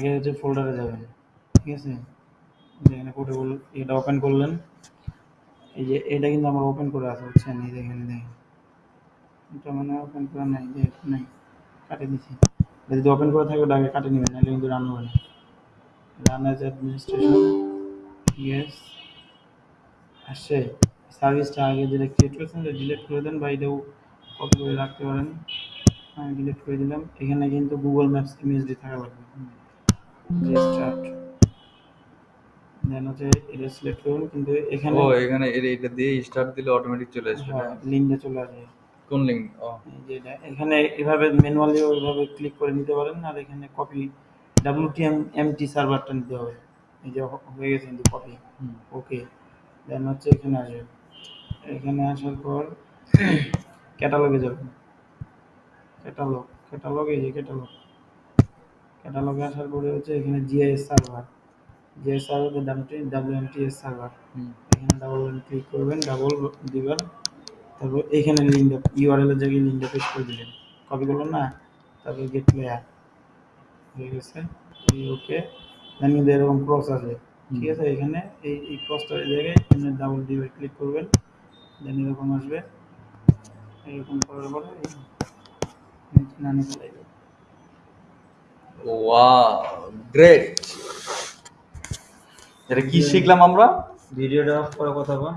আগে হচ্ছে ফোল্ডারে যাবেন, ঠিক আছে? এখানে পোর্টেবল এটা ওপেন করলেন। এই যে এটা কিন্তু আমার ওপেন করে আছে, বুঝছেন? এই দেখেন দেখেন। এটা মানে ওপেন করা নাই, যে নাই কাটে দিছি যদি ওপেন করে থাকে, ওটা আগে কাটে নেবেন, নাহলে কিন্তু রান হবে না। রান অ্যাজ অ্যাডমিনিস্ট্রেশন ইয়েস আসছে সার্ভিসটা আগে যেটা ক্রিয়েট করেছেন ডিলিট করে দেন বা এটাও কপি করে রাখতে পারেন। আমি ডিলিট করে দিলাম। এখানে কিন্তু গুগল ম্যাপস ইমেজটি থাকা লাগবে। স্টার্ট দেন হচ্ছে এটা সিলেক্ট করুন কিন্তু এখানে ও এখানে এর- এটা দিয়ে স্টার্ট দিলে অটোমেটিক চলে আসবে লিঙ্কে চলে আসবে। কোন লিঙ্ক ও। এখানে এভাবে ম্যানুয়ালি ওইভাবে ক্লিক করে নিতে পারেন আর এখানে কপি ডাব্লিউটিএম এমটি সার্ভারটা নিতে হবে। এই যে হয়ে গেছে কিন্তু কপি। ওকে দেন হচ্ছে এখানে আসবে। এখানে আসার পর ক্যাটালগে যাবেন। ক্যাটালগ ক্যাটালগ এই যে ক্যাটালগ ক্যাটালগে আসার পরে হচ্ছে এখানে জিআইএস সার্ভার জিআইএস সার্ভারের সার্ভার ডাব্লিউএমটিএস সার্ভার এখানে ডাবল ক্লিক করবেন ডাবল দিবেন। তারপর এখানে লিঙ্কটা ইউআরএল এর জায়গায় লিঙ্কটা পেস্ট করে দিলেন কপি করলেন না? তারপর গেট প্লেয়ার হয়ে গেছে। ওকে দেন কিন্তু এরকম ক্রস আছে ঠিক আছে? এখানে এই এই ক্রসটার জায়গায় এখানে ডাবল দিয়ে ক্লিক করবেন। দেন এরকম আসবে। এরকম করার পরে নানি চলে ওয়াও গ্রেট এটা কি শিখলাম আমরা? ভিডিওটা অফ কথা বা